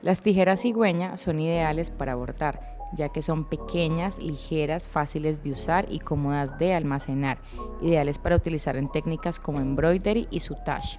Las tijeras cigüeña son ideales para abortar, ya que son pequeñas, ligeras, fáciles de usar y cómodas de almacenar, ideales para utilizar en técnicas como embroidery y soutache.